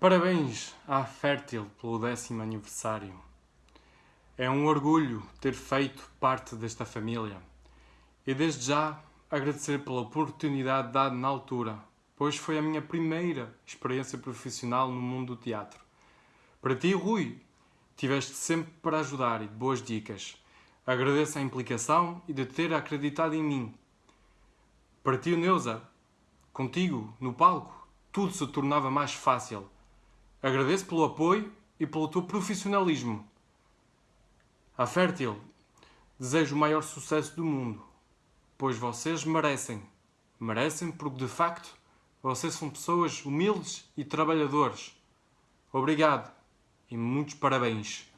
Parabéns à Fértil pelo décimo aniversário. É um orgulho ter feito parte desta família e desde já agradecer pela oportunidade dada na altura, pois foi a minha primeira experiência profissional no mundo do teatro. Para ti, Rui, tiveste sempre para ajudar e de boas dicas. Agradeço a implicação e de ter acreditado em mim. Para ti, Neuza, contigo, no palco, tudo se tornava mais fácil Agradeço pelo apoio e pelo teu profissionalismo. À Fértil, desejo o maior sucesso do mundo, pois vocês merecem. Merecem porque, de facto, vocês são pessoas humildes e trabalhadores. Obrigado e muitos parabéns.